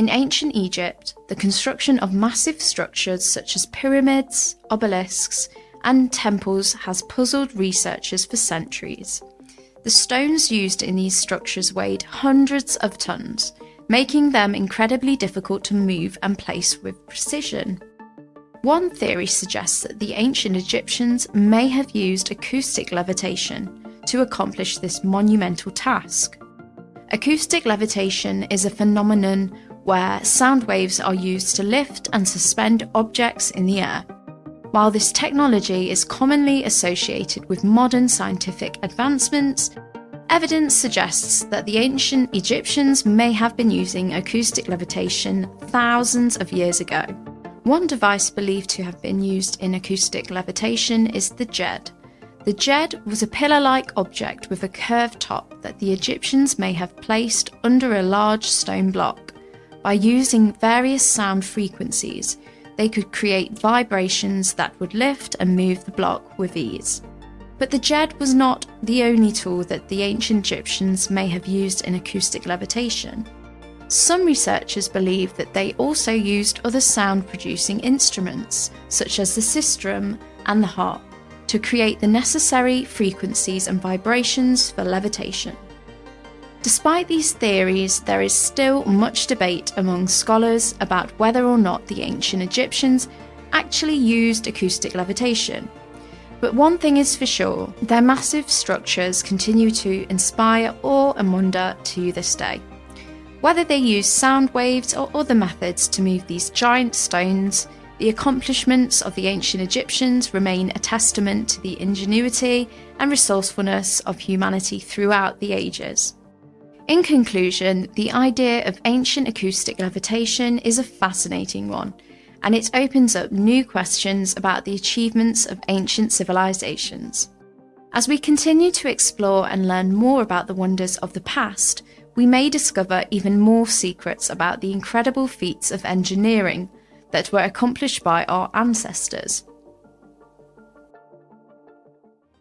In ancient Egypt, the construction of massive structures such as pyramids, obelisks, and temples has puzzled researchers for centuries. The stones used in these structures weighed hundreds of tons, making them incredibly difficult to move and place with precision. One theory suggests that the ancient Egyptians may have used acoustic levitation to accomplish this monumental task. Acoustic levitation is a phenomenon where sound waves are used to lift and suspend objects in the air. While this technology is commonly associated with modern scientific advancements, evidence suggests that the ancient Egyptians may have been using acoustic levitation thousands of years ago. One device believed to have been used in acoustic levitation is the djed. The djed was a pillar-like object with a curved top that the Egyptians may have placed under a large stone block. By using various sound frequencies, they could create vibrations that would lift and move the block with ease. But the djed was not the only tool that the ancient Egyptians may have used in acoustic levitation. Some researchers believe that they also used other sound producing instruments, such as the sistrum and the harp, to create the necessary frequencies and vibrations for levitation. Despite these theories, there is still much debate among scholars about whether or not the ancient Egyptians actually used acoustic levitation. But one thing is for sure, their massive structures continue to inspire awe and wonder to this day. Whether they used sound waves or other methods to move these giant stones, the accomplishments of the ancient Egyptians remain a testament to the ingenuity and resourcefulness of humanity throughout the ages. In conclusion, the idea of ancient acoustic levitation is a fascinating one, and it opens up new questions about the achievements of ancient civilizations. As we continue to explore and learn more about the wonders of the past, we may discover even more secrets about the incredible feats of engineering that were accomplished by our ancestors.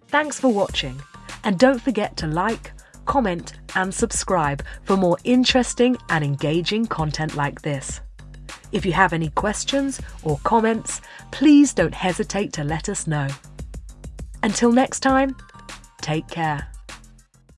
Thanks for watching, and don't forget to like, comment, and subscribe for more interesting and engaging content like this. If you have any questions or comments, please don't hesitate to let us know. Until next time, take care.